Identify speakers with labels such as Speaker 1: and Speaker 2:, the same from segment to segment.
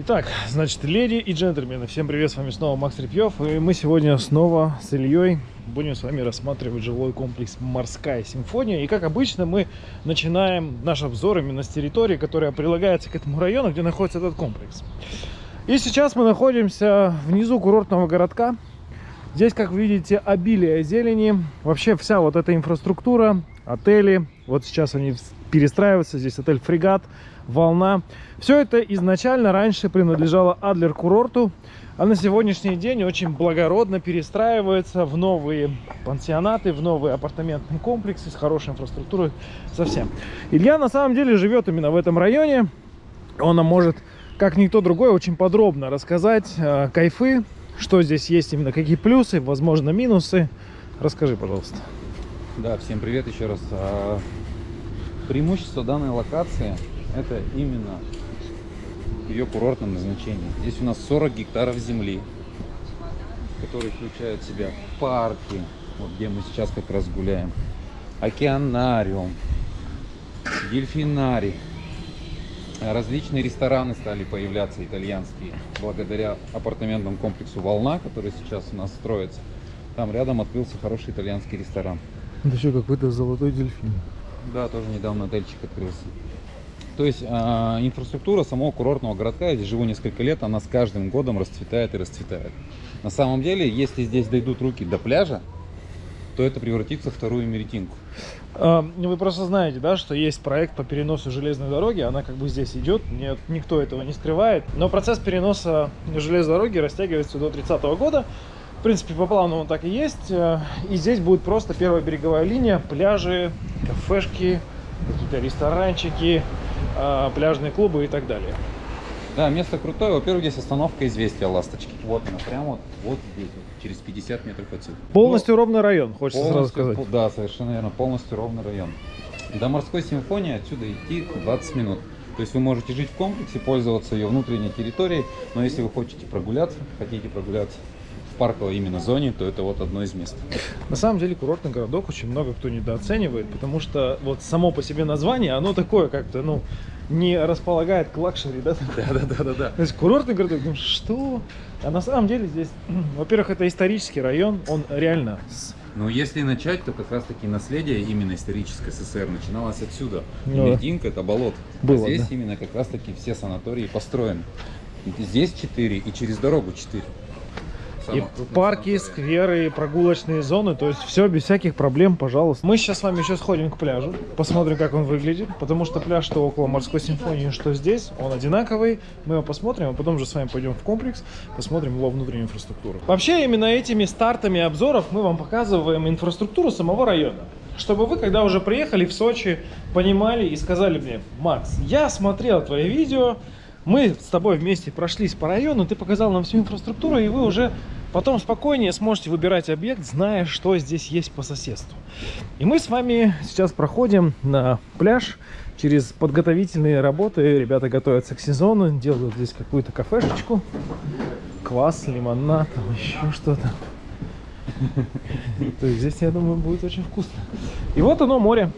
Speaker 1: Итак, значит, леди и джентльмены, всем привет, с вами снова Макс Репьев, и мы сегодня снова с Ильей будем с вами рассматривать жилой комплекс «Морская симфония». И как обычно мы начинаем наш обзор именно с территории, которая прилагается к этому району, где находится этот комплекс. И сейчас мы находимся внизу курортного городка. Здесь, как вы видите, обилие зелени. Вообще вся вот эта инфраструктура, отели, вот сейчас они перестраиваются. Здесь отель «Фрегат», «Волна». Все это изначально раньше принадлежало Адлер курорту, а на сегодняшний день очень благородно перестраивается в новые пансионаты, в новые апартаментные комплексы с хорошей инфраструктурой совсем. Илья на самом деле живет именно в этом районе. Он нам может, как никто другой, очень подробно рассказать э, кайфы, что здесь есть именно, какие плюсы, возможно, минусы. Расскажи, пожалуйста.
Speaker 2: Да, всем привет еще раз. А, преимущество данной локации это именно ее курортном назначении. Здесь у нас 40 гектаров земли, которые включают в себя парки, вот где мы сейчас как раз гуляем, океанариум, дельфинарий. Различные рестораны стали появляться итальянские, благодаря апартаментному комплексу «Волна», который сейчас у нас строится. Там рядом открылся хороший итальянский ресторан.
Speaker 1: Это еще какой-то золотой дельфин.
Speaker 2: Да, тоже недавно отельчик открылся. То есть э, инфраструктура самого курортного городка, я здесь живу несколько лет, она с каждым годом расцветает и расцветает. На самом деле, если здесь дойдут руки до пляжа, то это превратится в вторую меретинку.
Speaker 1: А, вы просто знаете, да, что есть проект по переносу железной дороги, она как бы здесь идет, нет, никто этого не скрывает. Но процесс переноса железной дороги растягивается до 30 -го года. В принципе, по плану он так и есть. И здесь будет просто первая береговая линия, пляжи, кафешки, какие-то ресторанчики, а, пляжные клубы и так далее.
Speaker 2: Да, место крутое. Во-первых, здесь остановка известия ласточки. Вот она, прямо вот, вот здесь, вот, через 50 метров отсюда.
Speaker 1: Полностью Но, ровный район, хочется сразу сказать.
Speaker 2: Да, совершенно верно, полностью ровный район. До морской симфонии отсюда идти 20 минут. То есть вы можете жить в комплексе, пользоваться ее внутренней территорией, но если вы хотите прогуляться, хотите прогуляться парковой именно зоне, то это вот одно из мест.
Speaker 1: На самом деле курортный городок очень много кто недооценивает, потому что вот само по себе название, оно такое как-то, ну, не располагает к luxury, да?
Speaker 2: Да, да, да, да, да.
Speaker 1: То есть курортный городок, ну что? А на самом деле здесь, во-первых, это исторический район, он реально
Speaker 2: ну, если начать, то как раз-таки наследие именно историческое СССР начиналось отсюда. Ну, Мединка – это болот. Было, а здесь да. именно как раз-таки все санатории построены. Здесь 4 и через дорогу 4
Speaker 1: и парки, скверы, прогулочные зоны, то есть все без всяких проблем, пожалуйста. Мы сейчас с вами еще сходим к пляжу, посмотрим, как он выглядит, потому что пляж, что около морской симфонии, что здесь, он одинаковый. Мы его посмотрим, а потом же с вами пойдем в комплекс, посмотрим его внутреннюю инфраструктуру. Вообще, именно этими стартами обзоров мы вам показываем инфраструктуру самого района чтобы вы, когда уже приехали в Сочи, понимали и сказали мне, Макс, я смотрел твои видео, мы с тобой вместе прошлись по району, ты показал нам всю инфраструктуру, и вы уже Потом спокойнее сможете выбирать объект, зная, что здесь есть по соседству. И мы с вами сейчас проходим на пляж через подготовительные работы. Ребята готовятся к сезону, делают здесь какую-то кафешечку. Квас, лимонад, там еще что-то. То есть здесь, я думаю, будет очень вкусно. И вот оно, море.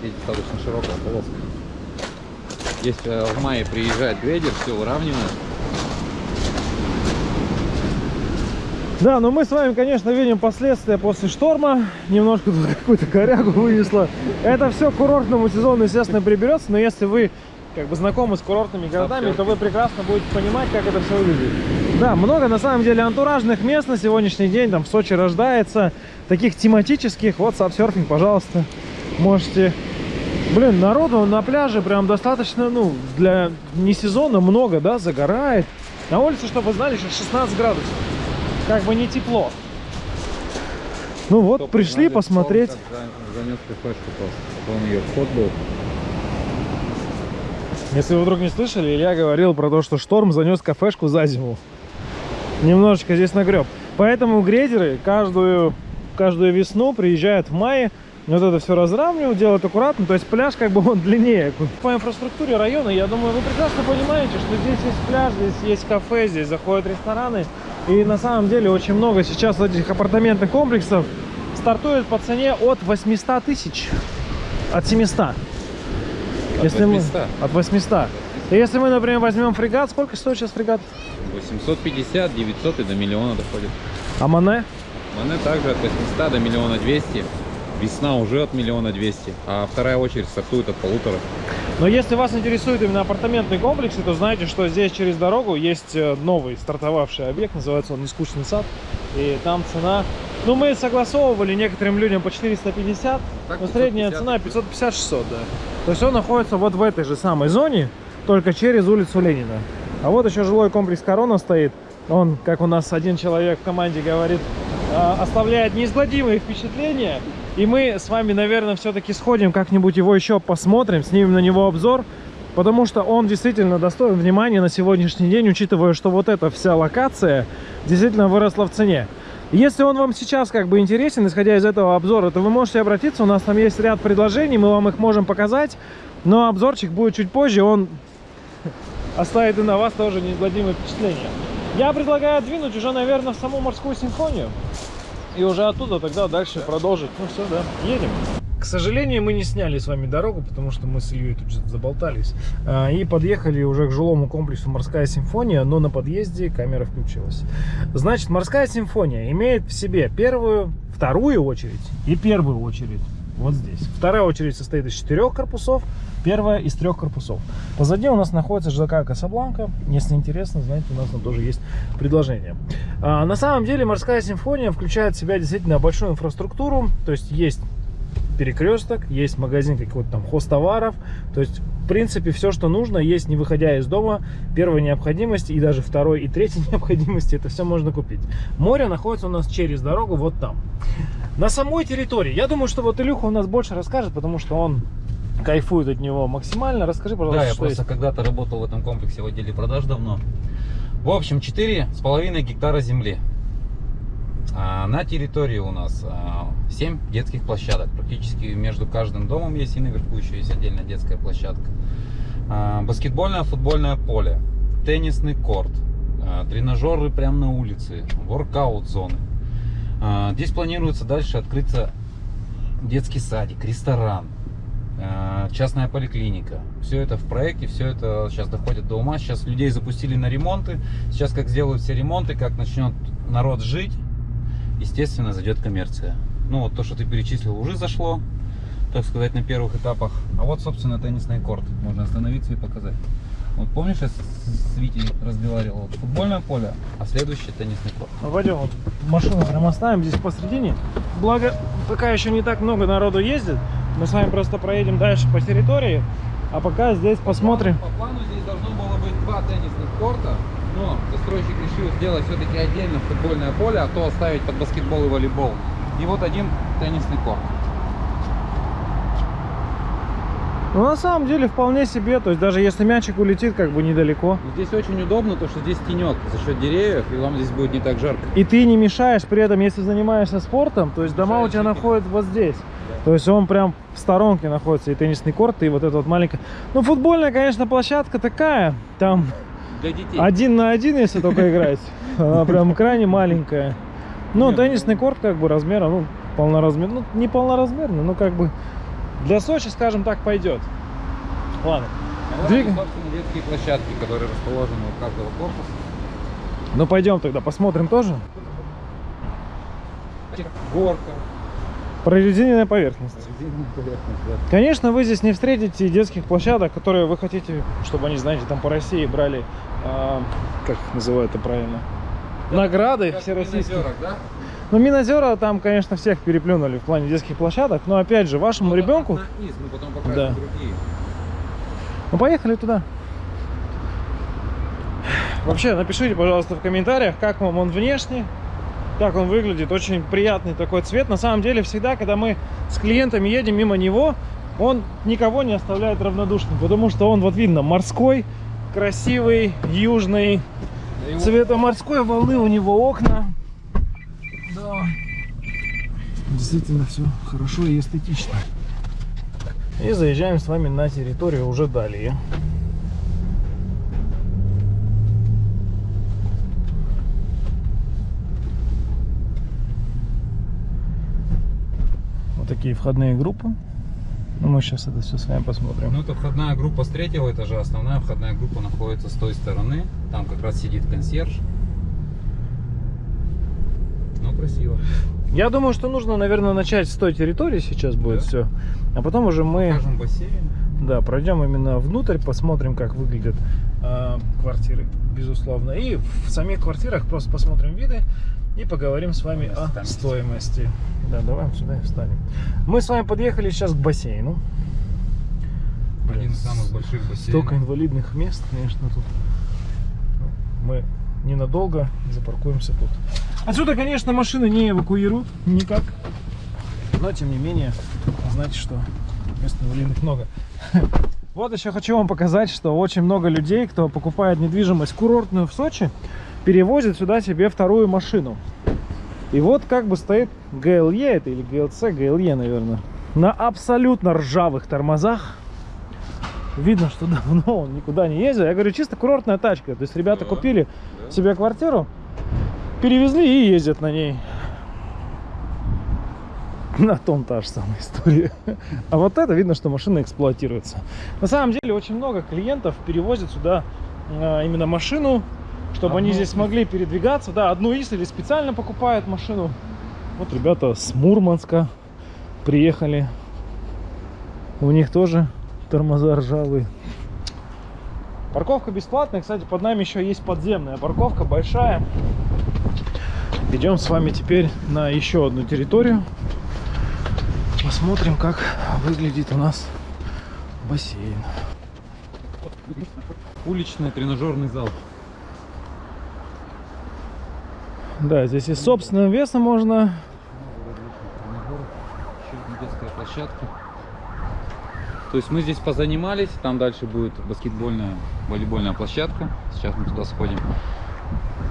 Speaker 2: Здесь достаточно широкая полоска. Если э, в мае приезжает грейдер, все выравнивает.
Speaker 1: Да, но мы с вами, конечно, видим последствия после шторма. Немножко тут какую-то корягу вынесло. Это все к курортному сезону, естественно, приберется. Но если вы как бы знакомы с курортными городами, то вы прекрасно будете понимать, как это все выглядит. Да, много на самом деле антуражных мест на сегодняшний день. Там в Сочи рождается. Таких тематических. Вот сапсерфинг, пожалуйста. Можете... Блин, народу на пляже прям достаточно, ну, для не сезона много, да, загорает. На улице, чтобы вы знали, сейчас 16 градусов как бы не тепло. Ну вот, Кто пришли посмотреть.
Speaker 2: Занес кафешку просто, он ее вход был.
Speaker 1: Если вы вдруг не слышали, Илья говорил про то, что шторм занес кафешку за зиму. Немножечко здесь нагреб. Поэтому грейдеры каждую, каждую весну приезжают в мае, вот это все разравнивают, делают аккуратно, то есть пляж как бы он длиннее. По инфраструктуре района, я думаю, вы прекрасно понимаете, что здесь есть пляж, здесь есть кафе, здесь заходят рестораны. И на самом деле очень много сейчас этих апартаментных комплексов стартует по цене от 800 тысяч. От 700. От
Speaker 2: Если 800.
Speaker 1: Мы, от 800. Если мы, например, возьмем фрегат, сколько стоит сейчас фрегат?
Speaker 3: 850, 900 и до миллиона доходит.
Speaker 1: А Мане?
Speaker 3: Мане также от 800 до миллиона 200. Весна уже от миллиона 200, а вторая очередь стартует от полутора.
Speaker 1: Но если вас интересует именно апартаментные комплексы, то знаете, что здесь через дорогу есть э, новый стартовавший объект, называется он «Нескучный сад». И там цена... Ну, мы согласовывали некоторым людям по 450,
Speaker 3: Так,
Speaker 1: но средняя
Speaker 3: 550,
Speaker 1: цена 550-600, да. То есть он находится вот в этой же самой зоне, только через улицу Ленина. А вот еще жилой комплекс «Корона» стоит. Он, как у нас один человек в команде говорит, а, оставляет неизгладимые впечатления. И мы с вами, наверное, все-таки сходим как-нибудь его еще посмотрим, снимем на него обзор. Потому что он действительно достоин внимания на сегодняшний день, учитывая, что вот эта вся локация действительно выросла в цене. Если он вам сейчас как бы интересен, исходя из этого обзора, то вы можете обратиться, у нас там есть ряд предложений, мы вам их можем показать. Но обзорчик будет чуть позже, он оставит и на вас тоже неизгладимое впечатление. Я предлагаю двинуть уже, наверное, в саму морскую симфонию. И уже оттуда тогда дальше продолжить. Ну все, да, едем. К сожалению, мы не сняли с вами дорогу, потому что мы с Ильей тут же заболтались. А, И подъехали уже к жилому комплексу «Морская симфония», но на подъезде камера включилась. Значит, «Морская симфония» имеет в себе первую, вторую очередь и первую очередь. Вот здесь. Вторая очередь состоит из четырех корпусов, первая из трех корпусов. Позади у нас находится ЖК Касабланка. Если интересно, знаете, у нас там тоже есть предложение. А, на самом деле морская симфония включает в себя действительно большую инфраструктуру. То есть есть перекресток, есть магазин какой-то там хостоваров. То есть, в принципе, все, что нужно, есть не выходя из дома. Первой необходимости и даже второй и третьей необходимости, это все можно купить. Море находится у нас через дорогу вот там. На самой территории, я думаю, что вот Илюха у нас больше расскажет, потому что он кайфует от него максимально. Расскажи, пожалуйста,
Speaker 2: Да, я просто когда-то работал в этом комплексе в отделе продаж давно. В общем, четыре с половиной гектара земли. А на территории у нас 7 детских площадок. Практически между каждым домом есть и наверху еще есть отдельная детская площадка. А, Баскетбольное, футбольное поле, теннисный корт, а, тренажеры прямо на улице, воркаут-зоны. А, Здесь планируется дальше открыться детский садик, ресторан, частная поликлиника. Все это в проекте, все это сейчас доходит до ума. Сейчас людей запустили на ремонты. Сейчас как сделают все ремонты, как начнет народ жить, естественно, зайдет коммерция. Ну вот то, что ты перечислил, уже зашло, так сказать, на первых этапах. А вот, собственно, теннисный корт. Можно остановиться и показать. Вот помнишь, я с Витей разговаривал? Вот футбольное поле, а следующий теннисный корт.
Speaker 1: Ну, пойдем, вот машину прям оставим здесь посредине. Благо, пока еще не так много народу ездит. Мы с вами просто проедем дальше по территории. А пока здесь посмотрим.
Speaker 3: По плану здесь должно было быть два теннисных корта, но застройщик решил сделать все-таки отдельно футбольное поле, а то оставить под баскетбол и волейбол. И вот один теннисный корт.
Speaker 1: Ну, на самом деле, вполне себе. То есть, даже если мячик улетит, как бы недалеко.
Speaker 3: Здесь очень удобно, то что здесь тенек за счет деревьев, и вам здесь будет не так жарко.
Speaker 1: И ты не мешаешь при этом, если занимаешься спортом. То есть, дома у тебя находятся вот здесь. То есть, он прям в сторонке находится. И теннисный корт, и вот эта вот маленькая... Ну, футбольная, конечно, площадка такая. Там
Speaker 3: Для детей.
Speaker 1: один на один, если только играть. Она прям крайне маленькая. Ну, теннисный корт как бы размера, ну, полноразмерный. Ну, не полноразмерный, но как бы для Сочи, скажем так, пойдет. Ладно.
Speaker 3: А
Speaker 1: Двигаем.
Speaker 3: собственно, детские площадки, которые расположены у каждого корпуса.
Speaker 1: Ну, пойдем тогда посмотрим тоже.
Speaker 3: Горка,
Speaker 1: Прорезиненная поверхность.
Speaker 3: резиновая поверхность, да.
Speaker 1: Конечно, вы здесь не встретите детских площадок, которые вы хотите, чтобы они, знаете, там по России брали, а, как их называют это правильно, награды
Speaker 3: Как в
Speaker 1: всероссийские.
Speaker 3: Минозерах, да?
Speaker 1: Ну, Минозера там, конечно, всех переплюнули в плане детских площадок, но опять же, вашему
Speaker 3: Ну,
Speaker 1: ребенку...
Speaker 3: одна из, мы потом покажем
Speaker 1: Да.
Speaker 3: другие.
Speaker 1: Ну, поехали туда. Вообще, напишите, пожалуйста, в комментариях, как вам он внешне, как он выглядит. Очень приятный такой цвет. На самом деле, всегда, когда мы с клиентами едем мимо него, он никого не оставляет равнодушным, потому что он, вот видно, морской, красивый, южный, цвета морской волны у него окна. Да. Действительно все хорошо и эстетично. И заезжаем с вами на территорию уже далее. Такие входные группы. Ну, мы сейчас это все с вами посмотрим.
Speaker 2: Ну, это входная группа с третьего этажа, основная входная группа находится с той стороны. Там как раз сидит консьерж. Ну, красиво.
Speaker 1: Я думаю, что нужно, наверное, начать с той территории сейчас будет
Speaker 2: Да.
Speaker 1: все. А потом уже мы
Speaker 2: Покажем бассейн.
Speaker 1: да, пройдем именно внутрь, посмотрим, как выглядят квартиры, безусловно. И в самих квартирах просто посмотрим виды и поговорим с вами о стоимости. Да, давай сюда и встанем. Мы с вами подъехали сейчас к бассейну.
Speaker 2: Один
Speaker 1: Блин,
Speaker 2: из самых больших бассейнов.
Speaker 1: Столько инвалидных мест, конечно, тут. Мы ненадолго запаркуемся тут. Отсюда, конечно, машины не эвакуируют никак. Но, тем не менее, знаете, что мест инвалидных много. Вот еще хочу вам показать, что очень много людей, кто покупает недвижимость курортную в Сочи, перевозит сюда себе вторую машину. И вот как бы стоит GLE, это или GLC, GLE, наверное, на абсолютно ржавых тормозах. Видно, что давно он никуда не ездил. Я говорю, чисто курортная тачка. То есть ребята
Speaker 2: Да,
Speaker 1: купили
Speaker 2: да.
Speaker 1: себе квартиру, перевезли и ездят на ней. На том та же самая история. А вот это видно, что машина эксплуатируется. На самом деле очень много клиентов перевозят сюда а, именно машину, чтобы они
Speaker 2: Одну
Speaker 1: здесь
Speaker 2: из.
Speaker 1: смогли передвигаться. Да, одну из или специально покупают машину. Вот ребята с Мурманска приехали. У них тоже тормоза ржавые. Парковка бесплатная. Кстати, под нами еще есть подземная парковка большая. Идем с вами теперь на еще одну территорию. Посмотрим, как выглядит у нас бассейн.
Speaker 2: Уличный тренажерный зал.
Speaker 1: Да, здесь и собственным весом можно.
Speaker 2: Детская площадка. То есть мы здесь позанимались, там дальше будет баскетбольная, волейбольная площадка. Сейчас мы туда сходим.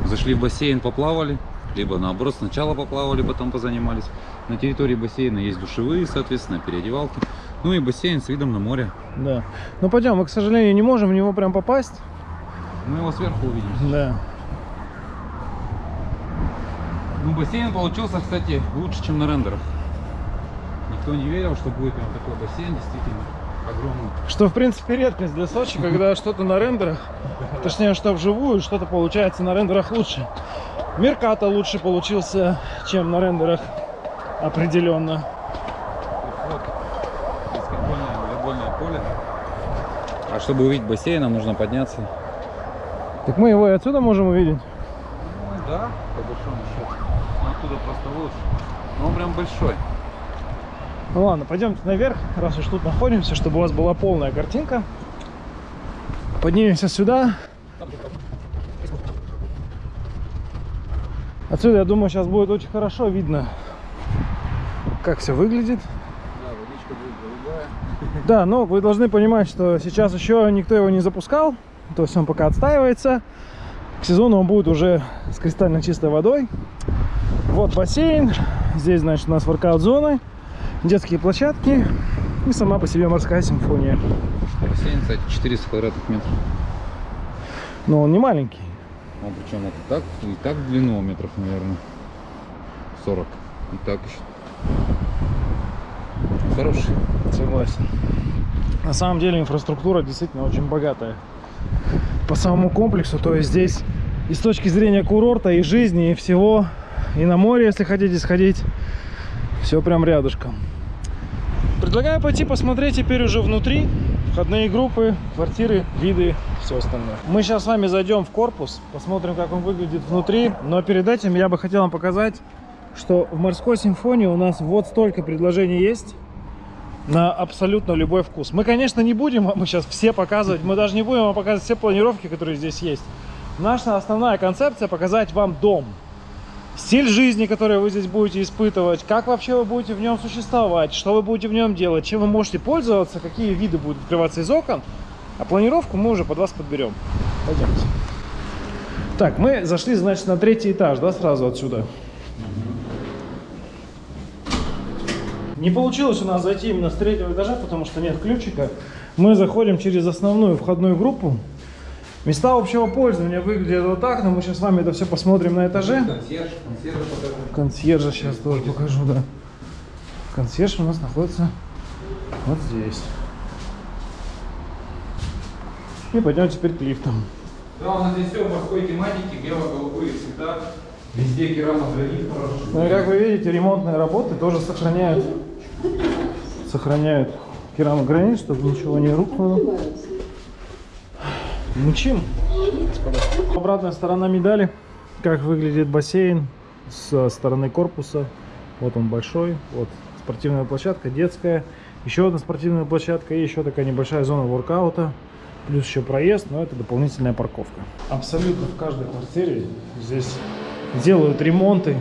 Speaker 2: Зашли в бассейн, поплавали, либо наоборот сначала поплавали, потом позанимались. На территории бассейна есть душевые, соответственно, переодевалки. Ну и бассейн с видом на море.
Speaker 1: Да. Ну пойдем, мы, к сожалению, не можем в него прям попасть.
Speaker 2: Мы его сверху увидим.
Speaker 1: Да.
Speaker 2: Ну, бассейн получился, кстати, лучше, чем на рендерах. Никто не верил, что будет прям такой бассейн, действительно огромный.
Speaker 1: Что, в принципе, редкость для Сочи, когда что-то на рендерах, точнее, что вживую, что-то получается на рендерах лучше. Мерката лучше получился, чем на рендерах, определенно.
Speaker 2: Волейбольное поле. А чтобы увидеть бассейн, нам нужно подняться.
Speaker 1: Так мы его и отсюда можем увидеть.
Speaker 2: Ну да, по большому счету. Но оттуда просто лучше. Но он прям большой.
Speaker 1: Ну ладно, пойдемте наверх, раз уж тут находимся, чтобы у вас была полная картинка. Поднимемся сюда. Отсюда, я думаю, сейчас будет очень хорошо видно, как все выглядит.
Speaker 2: Да, водичка будет голубая.
Speaker 1: Да, но вы должны понимать, что сейчас еще никто его не запускал, то есть он пока отстаивается. К сезону он будет уже с кристально чистой водой. Вот бассейн, здесь, значит, у нас воркаут-зоны, детские площадки и сама по себе морская симфония.
Speaker 2: Бассейн, кстати, 400 квадратных метров.
Speaker 1: Но он не маленький.
Speaker 2: Он причем вот так, и так в длину метров, наверное, 40. И так еще. Хороший.
Speaker 1: Согласен. На самом деле инфраструктура действительно очень богатая. По самому комплексу, то есть здесь и с точки зрения курорта, и жизни, и всего, и на море, если хотите сходить, все прям рядышком. Предлагаю пойти посмотреть теперь уже внутри входные группы, квартиры, виды, все остальное. Мы сейчас с вами зайдем в корпус, посмотрим, как он выглядит внутри. Но перед этим я бы хотел вам показать, что в морской симфонии у нас вот столько предложений есть на абсолютно любой вкус. Мы, конечно, не будем вам сейчас все показывать, мы даже не будем вам показывать все планировки, которые здесь есть. Наша основная концепция показать вам дом. Стиль жизни, который вы здесь будете испытывать, как вообще вы будете в нем существовать, что вы будете в нем делать, чем вы можете пользоваться, какие виды будут открываться из окон. А планировку мы уже под вас подберем. Пойдемте. Так, мы зашли, значит, на третий этаж, да, сразу отсюда. Не получилось у нас зайти именно с третьего этажа, потому что нет ключика. Мы заходим через основную входную группу. Места общего пользования выглядят вот так, но мы сейчас с вами это все посмотрим на этаже.
Speaker 2: Консьерж, консьержа покажу.
Speaker 1: Консьержа сейчас тоже покажу, да. Консьерж у нас находится Вот здесь. И пойдем теперь к лифтам.
Speaker 2: Да, у нас здесь все в морской тематике, бело-голубые цвета. Везде керамогранит хорошо.
Speaker 1: Ну и как вы видите, ремонтные работы тоже сохраняют, сохраняют керамогранит, чтобы ничего не рухнуло. Мучим. Обратная сторона медали. Как выглядит бассейн со стороны корпуса. Вот он большой. Вот спортивная площадка, детская. Еще одна спортивная площадка и еще такая небольшая зона воркаута. Плюс еще проезд, но это дополнительная парковка. Абсолютно в каждой квартире здесь делают ремонты.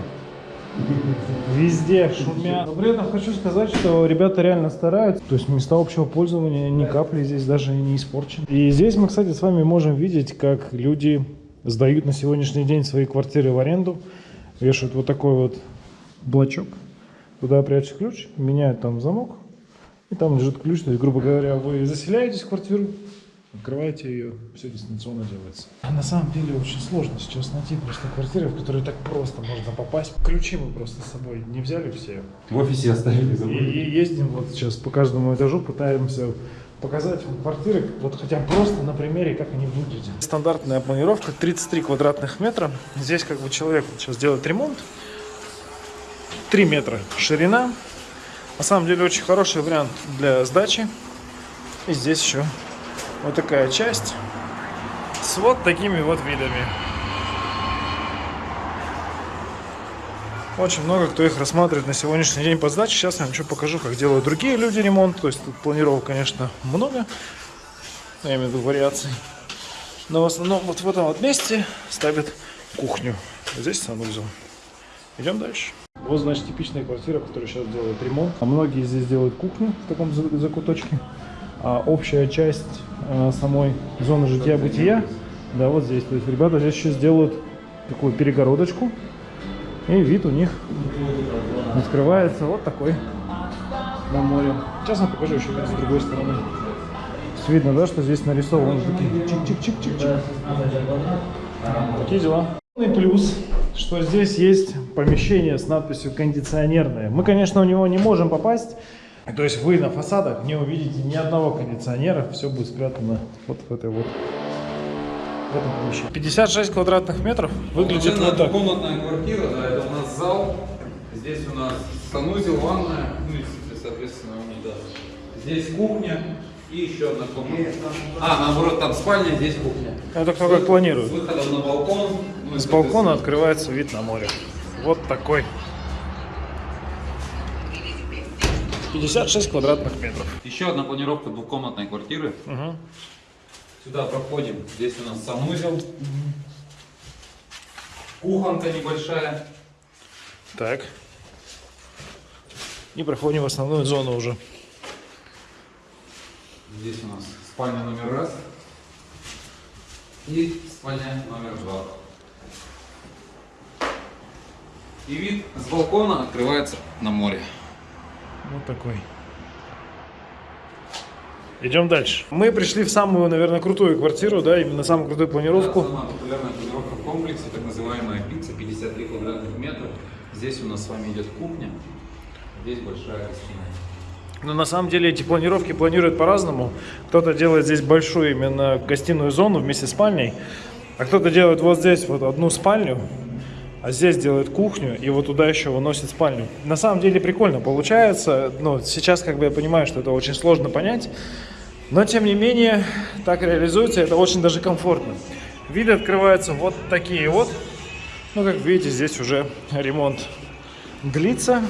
Speaker 1: Везде шумят. Но при этом хочу сказать, что ребята реально стараются. То есть места общего пользования ни капли здесь даже не испорчены. И здесь мы, кстати, с вами можем видеть, как люди сдают на сегодняшний день свои квартиры в аренду. Вешают вот такой вот блочок. Туда прячут ключ, меняют там замок. И там лежит ключ. То есть, грубо говоря, вы заселяетесь в квартиру, Открываете ее, все дистанционно делается. А на самом деле очень сложно сейчас найти просто квартиры, в которые так просто можно попасть. Ключи мы просто с собой не взяли все.
Speaker 2: В офисе оставили,
Speaker 1: И,
Speaker 2: забыли.
Speaker 1: и ездим вот сейчас по каждому этажу, пытаемся показать вам квартиры, вот хотя бы просто на примере, как они выглядят. Стандартная планировка 33 квадратных метра. Здесь как бы человек вот сейчас делает ремонт. 3 метра ширина. На самом деле очень хороший вариант для сдачи. И здесь еще вот такая часть с вот такими вот видами. Очень много кто их рассматривает на сегодняшний день по сдаче. Сейчас я вам еще покажу, как делают другие люди ремонт. То есть тут планировок, конечно, много. Я имею в виду вариаций. Но в основном вот в этом вот месте ставят кухню. Здесь санузел. Идем дальше. Вот, значит, типичная квартира, которая сейчас делает ремонт. А многие здесь делают кухню в таком за- закуточке. А общая часть э, самой зоны жития-бытия, да, вот здесь. То есть ребята здесь еще сделают такую перегородочку. И вид у них открывается вот такой на море. Сейчас я покажу еще с другой стороны. Видно, да, что здесь нарисованы такие чик-чик-чик-чик-чик. Такие дела. И плюс, что здесь есть помещение с надписью кондиционерное. Мы, конечно, у него не можем попасть. То есть вы на фасадах не увидите ни одного кондиционера. Все будет спрятано вот в этой вот в этом помещении. 56 квадратных метров выглядит вот так.
Speaker 2: комнатная квартира, да, это у нас зал. Здесь у нас санузел, ванная, ну и, соответственно, унитаз. Здесь кухня и еще одна комната. А, наоборот, там спальня, здесь кухня.
Speaker 1: Это кто как планирует.
Speaker 2: С выходом на балкон. ну
Speaker 1: С балкона открывается вид на море. Вот такой. 56 квадратных метров.
Speaker 2: Еще одна планировка двухкомнатной квартиры.
Speaker 1: Мгм.
Speaker 2: Сюда проходим. Здесь у нас санузел. Кухонка небольшая.
Speaker 1: Так. И проходим в основную зону уже.
Speaker 2: Здесь у нас спальня номер раз. И спальня номер два. И вид с балкона открывается на море.
Speaker 1: Вот такой. Идем дальше. Мы пришли в самую, наверное, крутую квартиру, да, именно самую крутую планировку.
Speaker 2: Да, самая популярная планировка в комплексе, так называемая пицца, 53 квадратных метра. Здесь у нас с вами идет кухня, здесь большая гостиная.
Speaker 1: Но на самом деле эти планировки планируют по-разному. Кто-то делает здесь большую именно гостиную зону вместе с спальней, а кто-то делает вот здесь вот одну спальню, а здесь делает кухню и вот туда еще выносит спальню. На самом деле прикольно получается, но сейчас как бы я понимаю, что это очень сложно понять, но тем не менее так реализуется, это очень даже комфортно. Виды открываются вот такие вот. Ну, как видите, здесь уже ремонт длится,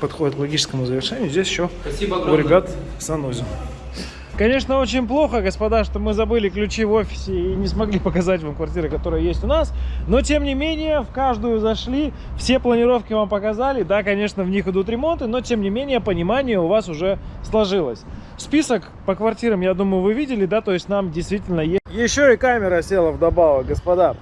Speaker 1: подходит к логическому завершению. Здесь еще
Speaker 2: Спасибо
Speaker 1: у
Speaker 2: огромное.
Speaker 1: ребят санузел. Конечно, очень плохо, господа, что мы забыли ключи в офисе и не смогли показать вам квартиры, которые есть у нас. Но, тем не менее, в каждую зашли, все планировки вам показали. Да, конечно, в них идут ремонты, но, тем не менее, понимание у вас уже сложилось. Список по квартирам, я думаю, вы видели, да, то есть нам действительно есть. Еще и камера села вдобавок, господа.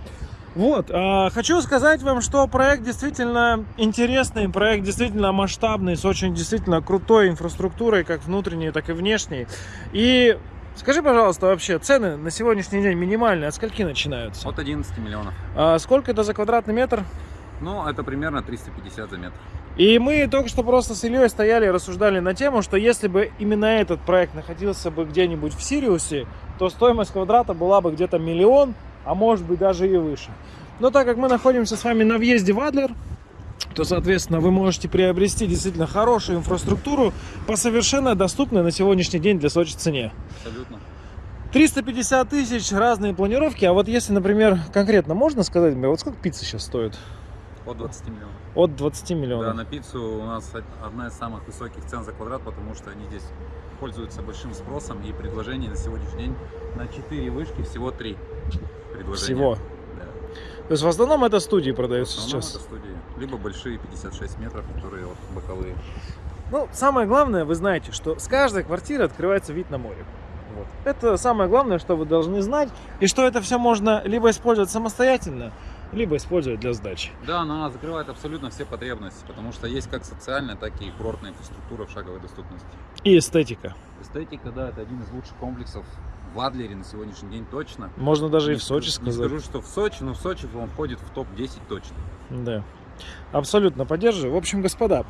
Speaker 1: Вот, а, хочу сказать вам, что проект действительно интересный, проект действительно масштабный, с очень действительно крутой инфраструктурой, как внутренней, так и внешней. И скажи, пожалуйста, вообще цены на сегодняшний день минимальные, от скольки начинаются?
Speaker 2: От 11 миллионов.
Speaker 1: А сколько это за квадратный метр?
Speaker 2: Ну, это примерно 350 за метр.
Speaker 1: И мы только что просто с Ильей стояли и рассуждали на тему, что если бы именно этот проект находился бы где-нибудь в Сириусе, то стоимость квадрата была бы где-то миллион, а может быть даже и выше. Но так как мы находимся с вами на въезде в Адлер, то, соответственно, вы можете приобрести действительно хорошую инфраструктуру по совершенно доступной на сегодняшний день для Сочи цене.
Speaker 2: Абсолютно.
Speaker 1: 350 тысяч, разные планировки. А вот если, например, конкретно можно сказать мне, вот сколько пицца сейчас стоит?
Speaker 2: От 20 миллионов.
Speaker 1: От 20
Speaker 2: Да,
Speaker 1: миллионов.
Speaker 2: на пиццу у нас одна из самых высоких цен за квадрат, потому что они здесь пользуются большим спросом и предложений на сегодняшний день на 4 вышки всего 3 предложения.
Speaker 1: Всего.
Speaker 2: Да.
Speaker 1: То есть в основном это студии продаются сейчас.
Speaker 2: это студии. Либо большие 56 метров, которые вот боковые.
Speaker 1: Ну, самое главное, вы знаете, что с каждой квартиры открывается вид на море. Вот. Это самое главное, что вы должны знать, и что это все можно либо использовать самостоятельно, либо использовать для сдачи.
Speaker 2: Да, она закрывает абсолютно все потребности, потому что есть как социальная, так и курортная инфраструктура в шаговой доступности.
Speaker 1: И эстетика.
Speaker 2: Эстетика, да, это один из лучших комплексов в Адлере на сегодняшний день точно.
Speaker 1: Можно даже и
Speaker 2: Не
Speaker 1: в Сочи
Speaker 2: скажу- Не
Speaker 1: сказать.
Speaker 2: скажу, что в Сочи, но в Сочи он входит в топ-10 точно.
Speaker 1: Да. Абсолютно поддерживаю. В общем, господа,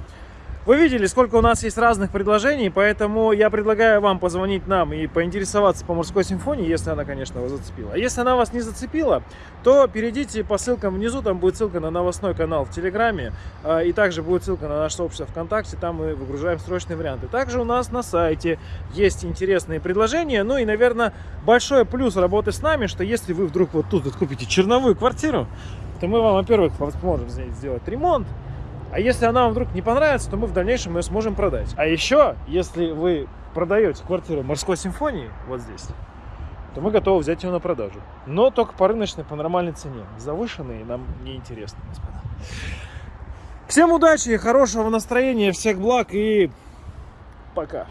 Speaker 1: вы видели, сколько у нас есть разных предложений, поэтому я предлагаю вам позвонить нам и поинтересоваться по морской симфонии, если она, конечно, вас зацепила. Если она вас не зацепила, то перейдите по ссылкам внизу, там будет ссылка на новостной канал в Телеграме, а, и также будет ссылка на наше сообщество ВКонтакте, там мы выгружаем срочные варианты. Также у нас на сайте есть интересные предложения, ну и, наверное, большой плюс работы с нами, что если вы вдруг вот тут вот купите черновую квартиру, то мы вам, во-первых, поможем сделать ремонт, а если она вам вдруг не понравится, то мы в дальнейшем ее сможем продать. А еще, если вы продаете квартиру морской симфонии вот здесь, то мы готовы взять ее на продажу. Но только по рыночной, по нормальной цене. Завышенные нам не интересны, господа. Всем удачи, хорошего настроения, всех благ и пока.